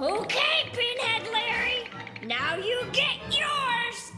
Okay, Pinhead Larry. Now you get yours.